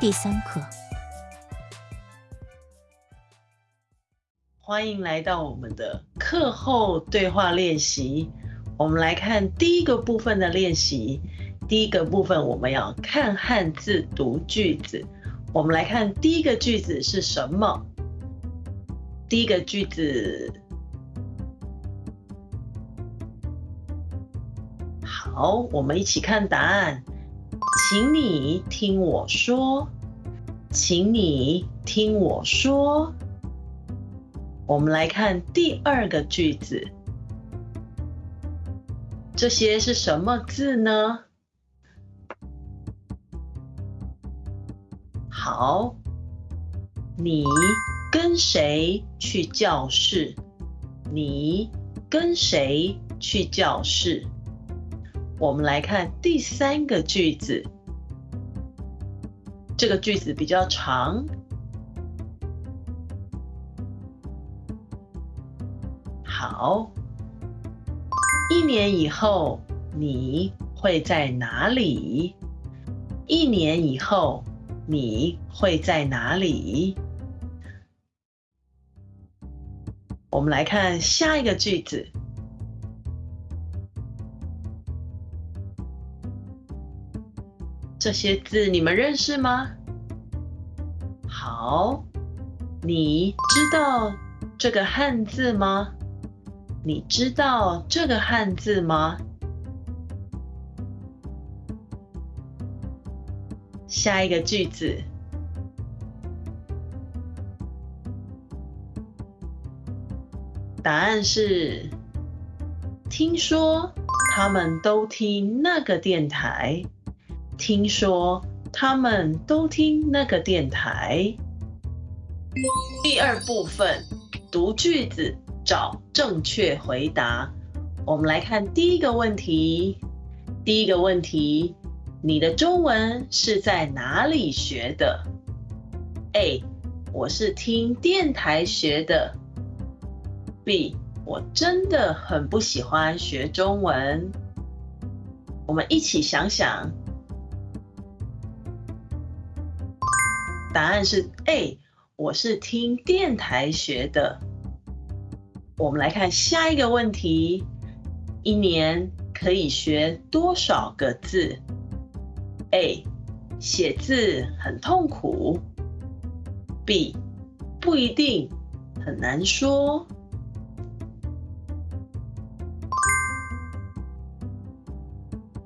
第三课。欢迎来到我们的课后对话练习。我们来看第一个部分的练习。第一个部分我们要看汉字读句子。我们来看第一个句子是什么？第一个句子，好，我们一起看答案。请你听我说，请你听我说。我们来看第二个句子，这些是什么字呢？好，你跟谁去教室？你跟谁去教室？我们来看第三个句子，这个句子比较长。好，一年以后你会在哪里？一年以后你会在哪里？我们来看下一个句子，这些字你们认识吗？好，你知道这个汉字吗？你知道这个汉字吗？下一个句子，答案是：听说他们都听那个电台。听说他们都听那个电台。第二部分，读句子。找正确回答。我们来看第一个问题。第一个问题：你的中文是在哪里学的？A. 我是听电台学的。B. 我真的很不喜欢学中文。我们一起想想。答案是 A. 我是听电台学的。我们来看下一个问题：一年可以学多少个字？A. 写字很痛苦。B. 不一定，很难说。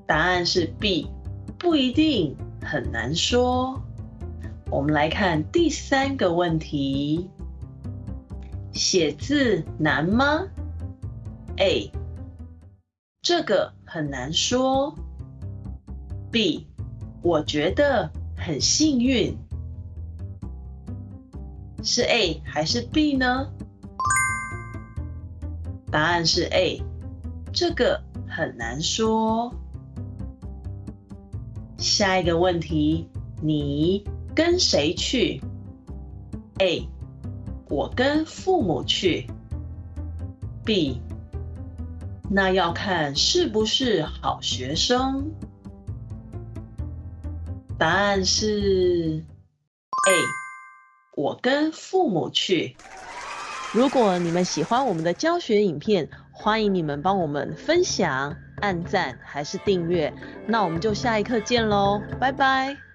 答案是 B. 不一定，很难说。我们来看第三个问题。写字难吗？A，这个很难说。B，我觉得很幸运。是 A 还是 B 呢？答案是 A，这个很难说。下一个问题，你跟谁去？A。我跟父母去。B，那要看是不是好学生。答案是 A，我跟父母去。如果你们喜欢我们的教学影片，欢迎你们帮我们分享、按赞还是订阅。那我们就下一课见喽，拜拜。